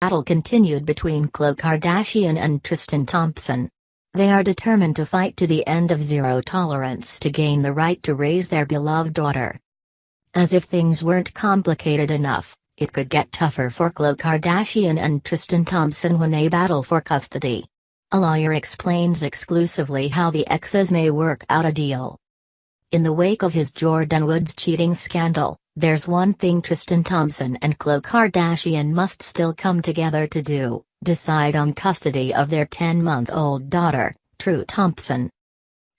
battle continued between Khloe Kardashian and Tristan Thompson. They are determined to fight to the end of zero tolerance to gain the right to raise their beloved daughter. As if things weren't complicated enough, it could get tougher for Khloe Kardashian and Tristan Thompson when they battle for custody. A lawyer explains exclusively how the exes may work out a deal. In the wake of his Jordyn Woods cheating scandal, there's one thing Tristan Thompson and Khloe Kardashian must still come together to do decide on custody of their 10 month old daughter, True Thompson.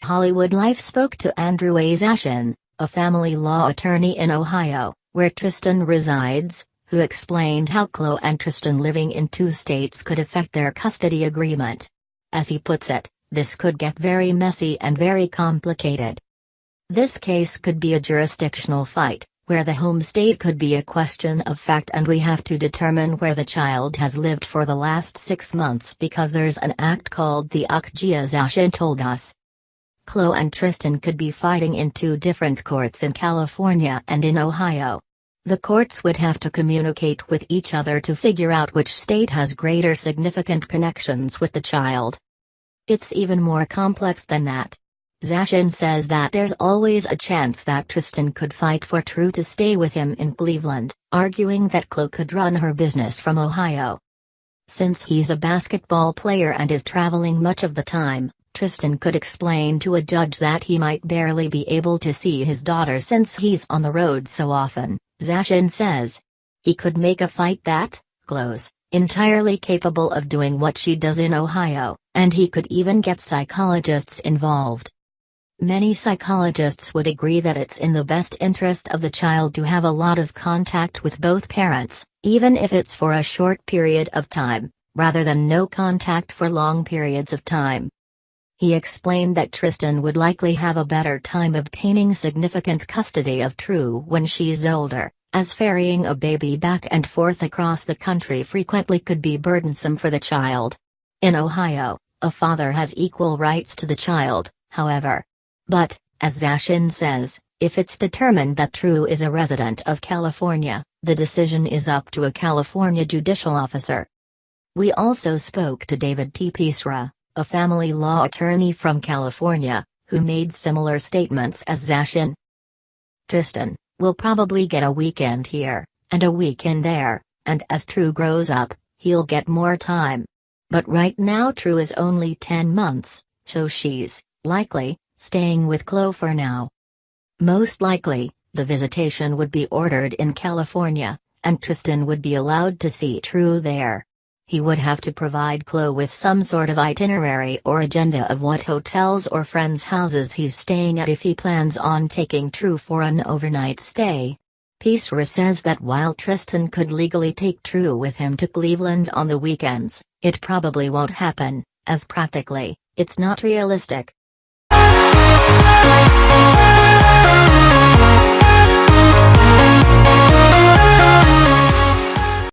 Hollywood Life spoke to Andrew A. Zashin, a family law attorney in Ohio, where Tristan resides, who explained how Khloe and Tristan living in two states could affect their custody agreement. As he puts it, this could get very messy and very complicated. This case could be a jurisdictional fight, where the home state could be a question of fact and we have to determine where the child has lived for the last six months because there's an act called the Akjia Zashin told us. Khloe and Tristan could be fighting in two different courts in California and in Ohio. The courts would have to communicate with each other to figure out which state has greater significant connections with the child. It's even more complex than that. Zashin says that there's always a chance that Tristan could fight for True to stay with him in Cleveland, arguing that Khloe could run her business from Ohio. Since he's a basketball player and is traveling much of the time, Tristan could explain to a judge that he might barely be able to see his daughter since he's on the road so often, Zashin says. He could make a fight that, close, entirely capable of doing what she does in Ohio, and he could even get psychologists involved. Many psychologists would agree that it's in the best interest of the child to have a lot of contact with both parents, even if it's for a short period of time, rather than no contact for long periods of time. He explained that Tristan would likely have a better time obtaining significant custody of True when she's older, as ferrying a baby back and forth across the country frequently could be burdensome for the child. In Ohio, a father has equal rights to the child, however, but, as Zashin says, if it's determined that True is a resident of California, the decision is up to a California judicial officer. We also spoke to David T. Pisarra, a family law attorney from California, who made similar statements as Zashin. Tristan will probably get a weekend here, and a weekend there, and as True grows up, he'll get more time. But right now True is only 10 months, so she's, likely, staying with Khloe for now. Most likely, the visitation would be ordered in California, and Tristan would be allowed to see True there. He would have to provide Khloe with some sort of itinerary or agenda of what hotels or friends' houses he's staying at if he plans on taking True for an overnight stay. Pisarra says that while Tristan could legally take True with him to Cleveland on the weekends, it probably won't happen, as practically, it's not realistic love.